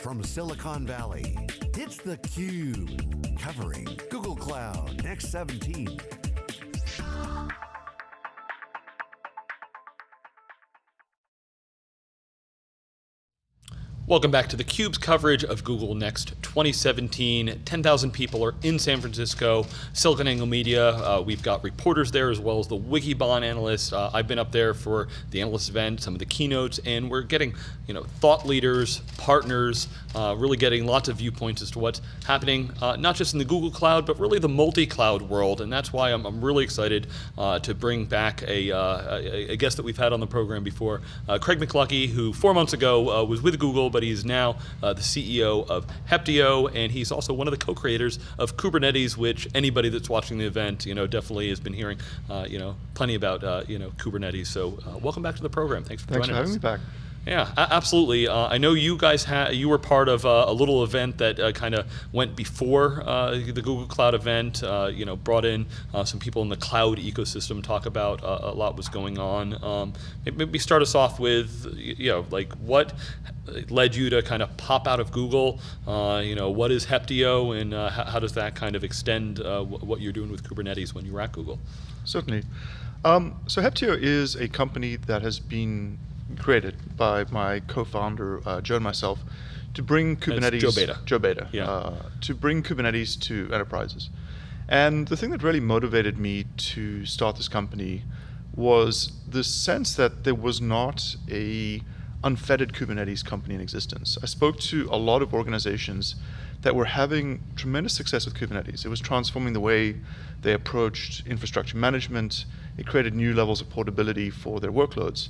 from Silicon Valley, it's theCUBE, covering Google Cloud Next 17. Welcome back to theCUBE's coverage of Google Next 2017. 10,000 people are in San Francisco, SiliconANGLE Media. Uh, we've got reporters there as well as the Wikibon analysts. Uh, I've been up there for the analyst event, some of the keynotes, and we're getting you know, thought leaders, partners, uh, really getting lots of viewpoints as to what's happening, uh, not just in the Google Cloud, but really the multi-cloud world. And that's why I'm, I'm really excited uh, to bring back a, uh, a, a, guest that we've had on the program before, Craig McLuckie, who four months ago was with Google, but he's now uh, the CEO of Heptio, and he's also one of the co-creators of Kubernetes, which anybody that's watching the event, you know, definitely has been hearing, uh, you know, plenty about, uh, you know, Kubernetes. So uh, welcome back to the program. Thanks for Thanks joining for having us. me back. Yeah, absolutely. Uh, I know you guys had you were part of uh, a little event that uh, kind of went before uh, the Google Cloud event. Uh, you know, brought in uh, some people in the cloud ecosystem, talk about a lot was going on. Um, maybe start us off with you know like what led you to kind of pop out of Google. you know, what is Heptio, and how, does that kind of extend what you're doing with Kubernetes when you were at Google? Certainly. Um, so Heptio is a company that has been created by my co-founder uh, Joe and myself to bring Kubernetes. Joe Beda. Joe Beda. Yeah. Uh, to bring Kubernetes to enterprises. And the thing that really motivated me to start this company was the sense that there was not a unfettered Kubernetes company in existence. I spoke to a lot of organizations that were having tremendous success with Kubernetes. It was transforming the way they approached infrastructure management. It created new levels of portability for their workloads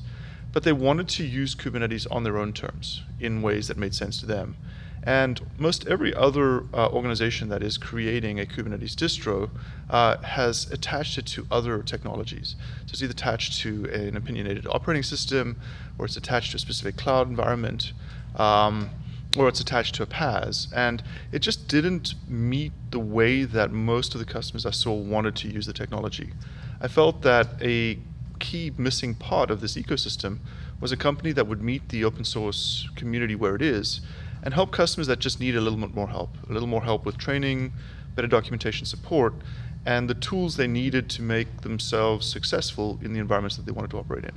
but they wanted to use Kubernetes on their own terms in ways that made sense to them. And most every other uh, organization that is creating a Kubernetes distro uh, has attached it to other technologies. So it's either attached to an opinionated operating system, or it's attached to a specific cloud environment, um, or it's attached to a PaaS. And it just didn't meet the way that most of the customers I saw wanted to use the technology. I felt that a key missing part of this ecosystem was a company that would meet the open source community where it is and help customers that just need a little bit more help, a little more help with training, better documentation support, and the tools they needed to make themselves successful in the environments that they wanted to operate in.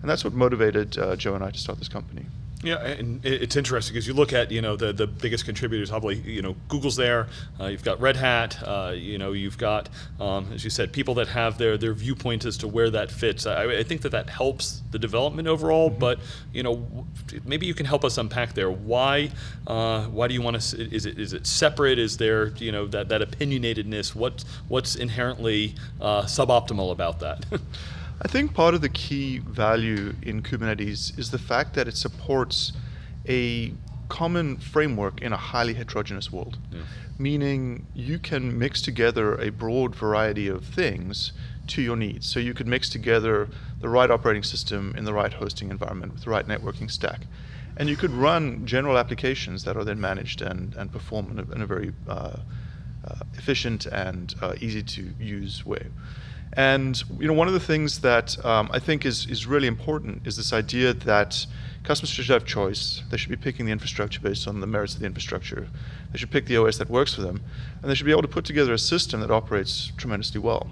And that's what motivated uh, Joe and I to start this company. Yeah, and it's interesting because you look at you know the the biggest contributors probably you know Google's there, uh, you've got Red Hat, uh, you know you've got um, as you said people that have their their viewpoint as to where that fits. I, I think that that helps the development overall, mm -hmm. but you know maybe you can help us unpack there. Why uh, why do you want to? Is it is it separate? Is there you know that that opinionatedness? What what's inherently uh, suboptimal about that? I think part of the key value in Kubernetes is the fact that it supports a common framework in a highly heterogeneous world. Yeah. Meaning you can mix together a broad variety of things to your needs. So you could mix together the right operating system in the right hosting environment with the right networking stack. And you could run general applications that are then managed and, and perform in a, in a very uh, uh, efficient and uh, easy to use way. And you know, one of the things that um, I think is, is really important is this idea that customers should have choice. They should be picking the infrastructure based on the merits of the infrastructure. They should pick the OS that works for them. And they should be able to put together a system that operates tremendously well.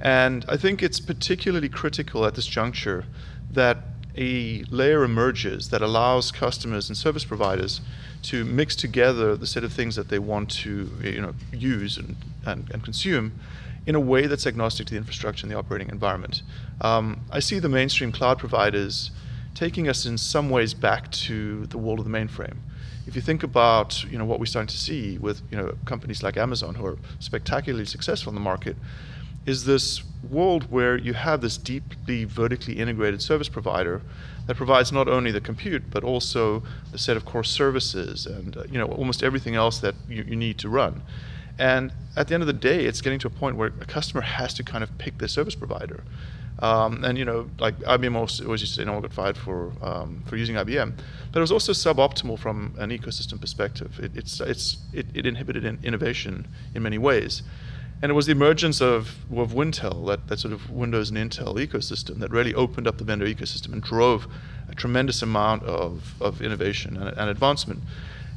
And I think it's particularly critical at this juncture that a layer emerges that allows customers and service providers to mix together the set of things that they want to you know, use and, and, and consume in a way that's agnostic to the infrastructure and the operating environment. Um, I see the mainstream cloud providers taking us in some ways back to the world of the mainframe. If you think about you know, what we're starting to see with you know, companies like Amazon who are spectacularly successful in the market, is this world where you have this deeply vertically integrated service provider that provides not only the compute but also the set of core services and uh, you know almost everything else that you, you need to run. And at the end of the day, it's getting to a point where a customer has to kind of pick their service provider. Um, and you know, like IBM always, used to say, no one got fired for for using IBM, but it was also suboptimal from an ecosystem perspective. It, it's it's it, it inhibited in innovation in many ways, and it was the emergence of of Wintel, that that sort of Windows and Intel ecosystem, that really opened up the vendor ecosystem and drove a tremendous amount of of innovation and, and advancement.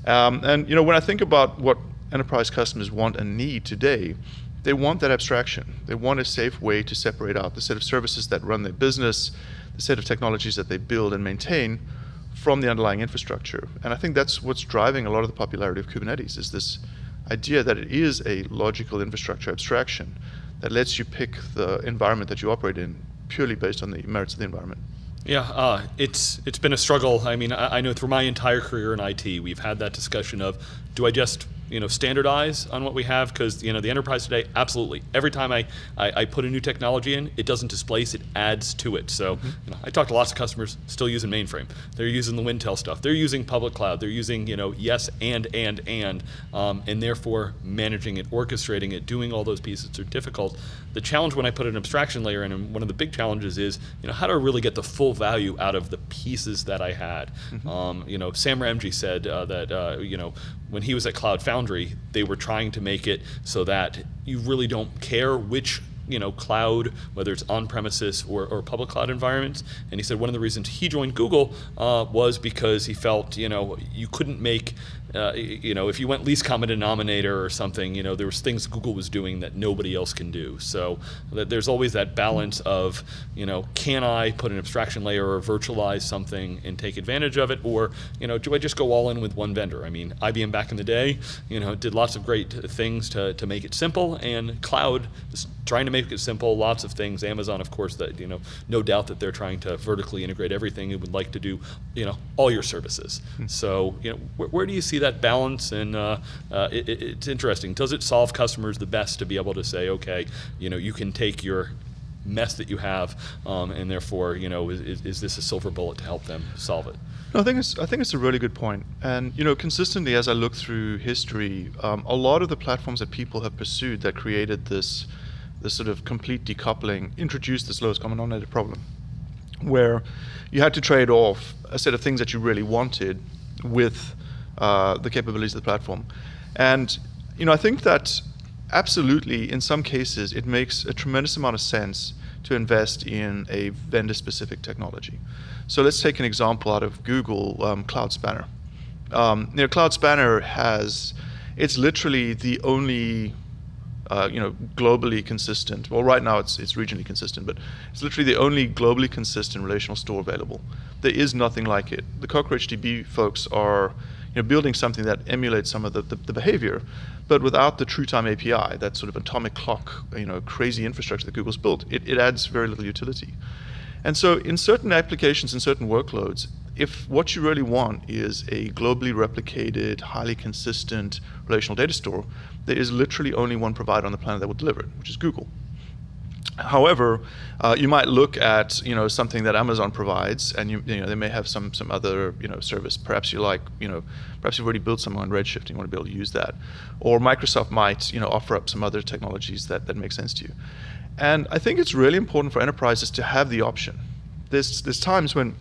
Um, and you know, when I think about what enterprise customers want and need today, they want that abstraction. They want a safe way to separate out the set of services that run their business, the set of technologies that they build and maintain from the underlying infrastructure. And I think that's what's driving a lot of the popularity of Kubernetes is this idea that it is a logical infrastructure abstraction that lets you pick the environment that you operate in purely based on the merits of the environment. Yeah, uh, it's it's been a struggle. I mean, I, I, know through my entire career in IT, we've had that discussion of, do I just you know standardize on what we have because you know the enterprise today absolutely. Every time I, I, I put a new technology in it doesn't displace it adds to it. So mm -hmm. you know, I talk to lots of customers still using mainframe. They're using the Wintel stuff. They're using public cloud. They're using you know yes and and and um, and therefore managing it orchestrating it doing all those pieces are difficult. The challenge when I put an abstraction layer in and one of the big challenges is you know how do I really get the full value out of the pieces that I had? Mm -hmm. um, you know Sam Ramji said uh, that uh, you know when he was at Cloud Foundry, they were trying to make it so that you really don't care which you know, cloud, whether it's on-premises or, or, public cloud environments. And he said one of the reasons he joined Google uh, was because he felt, you know, you couldn't make uh, you know, if you went least common denominator or something, you know, there was things Google was doing that nobody else can do. So there's always that balance of, you know, can I put an abstraction layer or virtualize something and take advantage of it, or you know, do I just go all in with one vendor? I mean, IBM back in the day, you know, did lots of great things to, to make it simple, and cloud trying to make it simple. Lots of things. Amazon, of course, that you know, no doubt that they're trying to vertically integrate everything. It would like to do, you know, all your services. Hmm. So you know, where, where do you see that balance, and uh, uh, it, it's interesting. Does it solve customers the best to be able to say, okay, you know, you can take your mess that you have, um, and therefore, you know, is, is this a silver bullet to help them solve it? No, I think it's I think it's a really good point. point, and you know, consistently as I look through history, um, a lot of the platforms that people have pursued that created this this sort of complete decoupling introduced this lowest common denominator problem, where you had to trade off a set of things that you really wanted with uh, the capabilities of the platform. And you know, I think that absolutely, in some cases, it makes a tremendous amount of sense to invest in a vendor-specific technology. So let's take an example out of Google, um, Cloud Spanner. Um, you know, Cloud Spanner has, it's literally the only uh, you know, globally consistent. Well, right now it's it's regionally consistent, but it's literally the only globally consistent relational store available. There is nothing like it. The CockroachDB folks are you know, building something that emulates some of the, the, the, behavior, but without the true time API, that sort of atomic clock, you know, crazy infrastructure that Google's built, it, it adds very little utility. And so in certain applications, in certain workloads, if what you really want is a globally replicated, highly consistent relational data store, there is literally only one provider on the planet that will deliver it, which is Google. However, uh, you might look at you know something that Amazon provides, and you, you know they may have some some other you know service. Perhaps you like you know perhaps you've already built something on Redshift and you want to be able to use that, or Microsoft might you know offer up some other technologies that that make sense to you. And I think it's really important for enterprises to have the option. There's there's times when,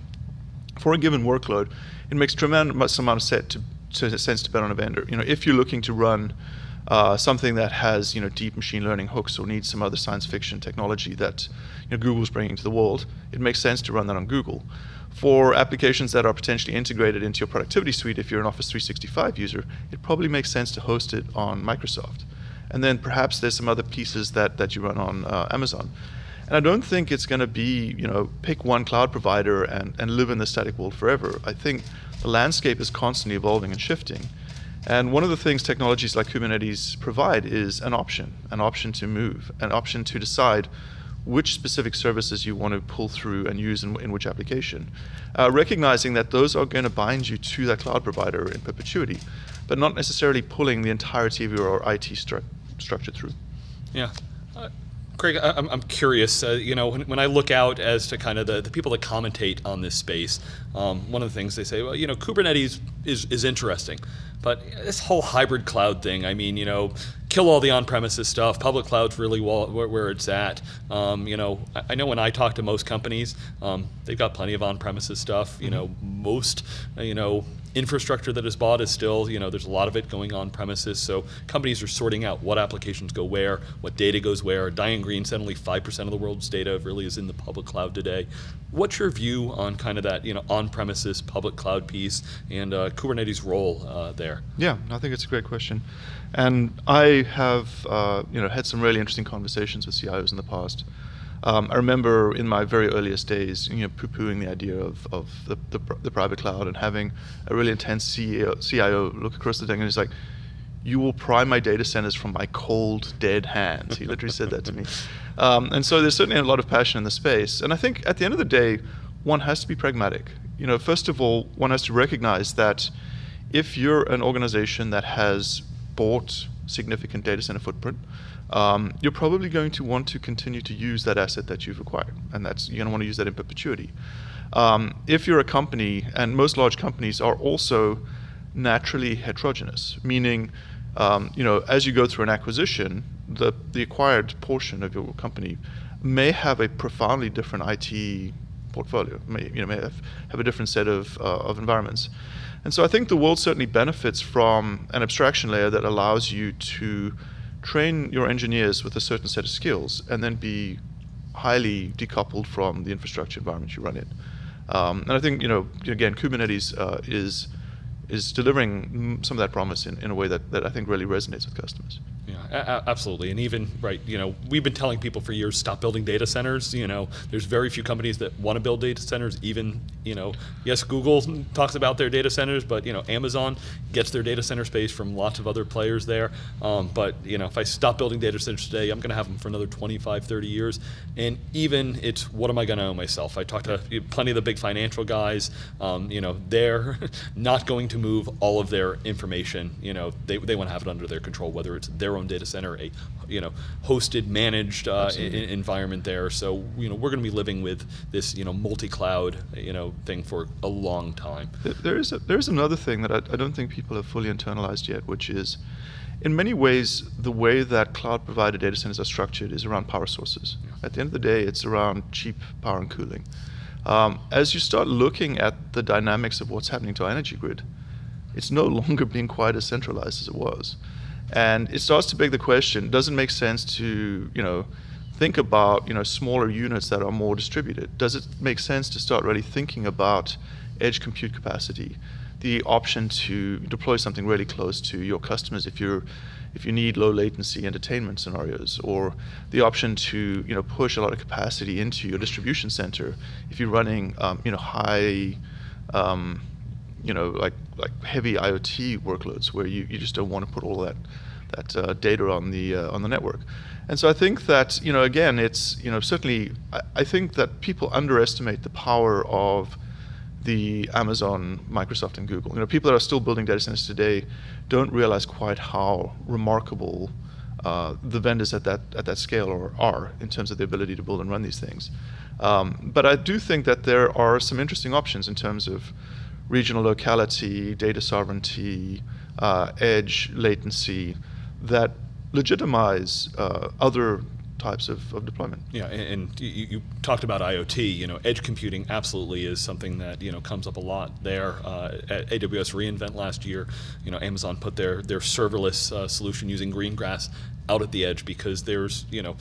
for a given workload, it makes tremendous amount of set to, to sense to bet on a vendor. You know if you're looking to run uh, something that has you know deep machine learning hooks or needs some other science fiction technology that you know, Google's bringing to the world, it makes sense to run that on Google. For applications that are potentially integrated into your productivity suite, if you're an Office 365 user, it probably makes sense to host it on Microsoft. And then perhaps there's some other pieces that, that you run on uh, Amazon. And I don't think it's going to be, you know, pick one cloud provider and, and live in the static world forever. I think the landscape is constantly evolving and shifting. And one of the things technologies like Kubernetes provide is an option, an option to move, an option to decide which specific services you want to pull through and use in, in which application. Uh, recognizing that those are going to bind you to that cloud provider in perpetuity, but not necessarily pulling the entirety of your IT stru structure through. Yeah. Craig, I'm, I'm curious, uh, you know, when, when, I look out as to kind of the, the people that commentate on this space, um, one of the things they say, well, you know, Kubernetes is, is interesting, but this whole hybrid cloud thing, I mean, you know, kill all the on-premises stuff. Public cloud's really where, it's at. Um, you know, I, know when I talk to most companies, um, they've got plenty of on-premises stuff. You mm-hmm. know, most, uh, you know, infrastructure that is bought is still, you know, there's a lot of it going on premises. So companies are sorting out what applications go where, what data goes where. Diane Greene said only 5% of the world's data really is in the public cloud today. What's your view on kind of that, you know, on-premises public cloud piece and uh, Kubernetes' role uh, there? Yeah, I think it's a great question. And I have, uh, you know, had some really interesting conversations with CIOs in the past. Um, I remember in my very earliest days, you know, poo-pooing the idea of, of the, the, the, private cloud and having a really intense CEO, CIO look across the thing and he's like, you will pry my data centers from my cold, dead hands. He literally said that to me. Um, and so there's certainly a lot of passion in the space. And I think at the end of the day, one has to be pragmatic. You know, first of all, one has to recognize that if you're an organization that has bought significant data center footprint, um, you're probably going to want to continue to use that asset that you've acquired, and that's you're going to want to use that in perpetuity. Um, if you're a company, and most large companies are also naturally heterogeneous, meaning, um, you know, as you go through an acquisition, the the acquired portion of your company may have a profoundly different IT portfolio, may you know may have, have a different set of uh, of environments. And so I think the world certainly benefits from an abstraction layer that allows you to train your engineers with a certain set of skills and then be highly decoupled from the infrastructure environment you run in. Um, and I think, you know, again, Kubernetes uh, is is delivering some of that promise in, in a way that, that I think really resonates with customers. Yeah, absolutely. And even, right, you know, we've been telling people for years, stop building data centers. You know, there's very few companies that want to build data centers. Even, you know, yes, Google talks about their data centers, but, you know, Amazon gets their data center space from lots of other players there. Um, but, you know, if I stop building data centers today, I'm going to have them for another 25, 30 years. And even it's, what am I going to own myself? I talked to plenty of the big financial guys. Um, you know, they're not going to move all of their information. You know, they, they want to have it under their control, whether it's their own data center, a you know hosted, managed uh, environment there. So you know we're going to be living with this you know multi-cloud you know thing for a long time. There is a, there is another thing that I, I don't think people have fully internalized yet, which is in many ways, the way that cloud provided data centers are structured is around power sources. Yeah. At the end of the day, it's around cheap power and cooling. Um, as you start looking at the dynamics of what's happening to our energy grid, it's no longer being quite as centralized as it was. And it starts to beg the question, does it make sense to, you know, think about, you know, smaller units that are more distributed? Does it make sense to start really thinking about edge compute capacity, the option to deploy something really close to your customers if you're if you need low latency entertainment scenarios, or the option to you know push a lot of capacity into your distribution center if you're running um, you know high um, you know, like like heavy IoT workloads where you, you just don't want to put all that that uh, data on the uh, on the network. And so I think that you know again it's you know certainly I, I, think that people underestimate the power of the Amazon, Microsoft, and Google. You know, people that are still building data centers today don't realize quite how remarkable uh, the vendors at that at that scale are, are in terms of the ability to build and run these things. Um, but I do think that there are some interesting options in terms of regional locality, data sovereignty, uh, edge latency that legitimize uh, other types of, of deployment. Yeah, and, and you, you, talked about IoT. You know, edge computing absolutely is something that you know comes up a lot there. Uh, at AWS reInvent last year, you know, Amazon put their their serverless uh, solution using Greengrass out at the edge because there's you know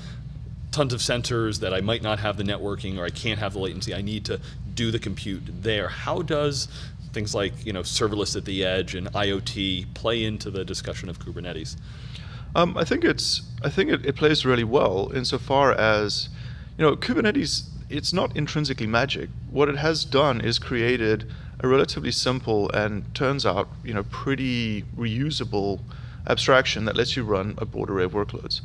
tons of sensors that I might not have the networking or I can't have the latency. I need to do the compute there. How does things like you know serverless at the edge and IoT play into the discussion of Kubernetes? Um, I think it's I think it, it, plays really well insofar as you know Kubernetes. It's not intrinsically magic. What it has done is created a relatively simple and turns out you know pretty reusable abstraction that lets you run a broad array of workloads.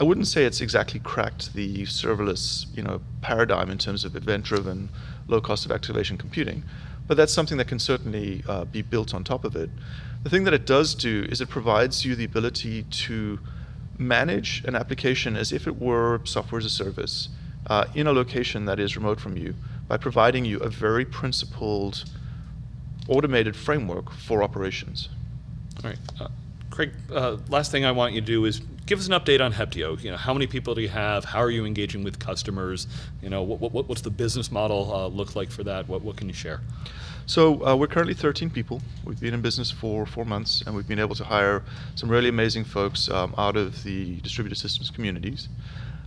I wouldn't say it's exactly cracked the serverless you know paradigm in terms of event-driven, low cost of activation computing, but that's something that can certainly uh, be built on top of it. The thing that it does do is it provides you the ability to manage an application as if it were software as a service uh, in a location that is remote from you by providing you a very principled automated framework for operations. All right. Uh, Craig, uh, last thing I want you to do is give us an update on Heptio. You know, how many people do you have? How are you engaging with customers? You know, what, what, what's the business model uh, look like for that? What, what can you share? So uh, we're currently 13 people. We've been in business for four months, and we've been able to hire some really amazing folks um, out of the distributed systems communities.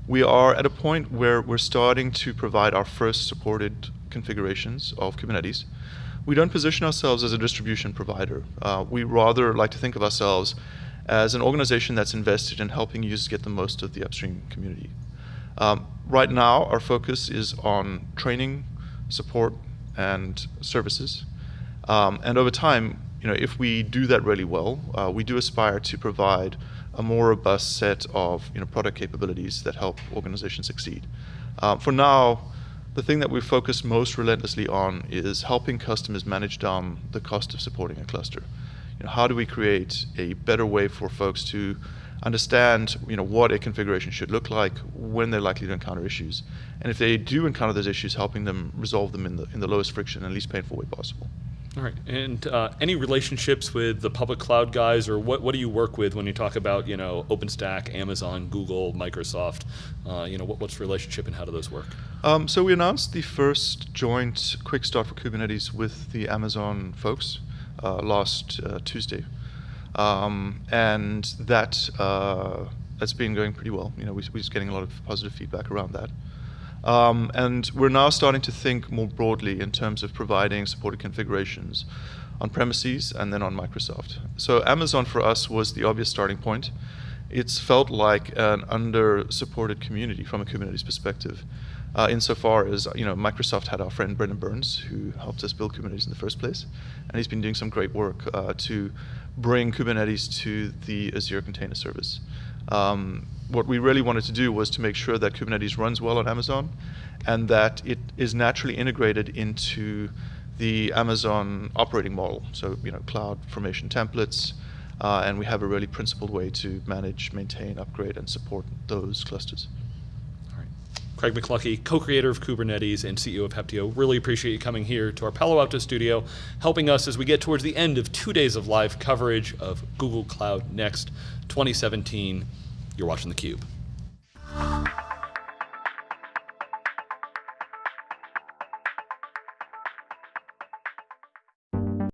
We are at a point where we're starting to provide our first supported configurations of Kubernetes. We don't position ourselves as a distribution provider. Uh, we rather like to think of ourselves as an organization that's invested in helping users get the most of the upstream community. Um, right now, our focus is on training, support, and services. Um, and over time, you know, if we do that really well, uh, we do aspire to provide a more robust set of you know, product capabilities that help organizations succeed. Um, for now, the thing that we focus most relentlessly on is helping customers manage down the cost of supporting a cluster. You know, how do we create a better way for folks to understand you know, what a configuration should look like, when they're likely to encounter issues, and if they do encounter those issues, helping them resolve them in the, in the lowest friction and least painful way possible. All right, and uh, any relationships with the public cloud guys, or what, what do you work with when you talk about you know OpenStack, Amazon, Google, Microsoft? Uh, you know what, what's the relationship and how do those work? Um, so we announced the first joint quick start for Kubernetes with the Amazon folks uh, last uh, Tuesday, um, and that uh, that's been going pretty well. You know, we, we're just getting a lot of positive feedback around that. Um, and we're now starting to think more broadly in terms of providing supported configurations on premises and then on Microsoft. So Amazon for us was the obvious starting point. It's felt like an under-supported community from a Kubernetes perspective. Uh, insofar as you know, Microsoft had our friend Brendan Burns, who helped us build Kubernetes in the first place, and he's been doing some great work uh, to bring Kubernetes to the Azure Container Service. Um, what we really wanted to do was to make sure that Kubernetes runs well on Amazon and that it is naturally integrated into the Amazon operating model. So, you know, cloud formation templates, uh, and we have a really principled way to manage, maintain, upgrade, and support those clusters. Craig McLuckie, co-creator of Kubernetes and CEO of Heptio, really appreciate you coming here to our Palo Alto studio, helping us as we get towards the end of two days of live coverage of Google Cloud Next 2017. You're watching theCUBE.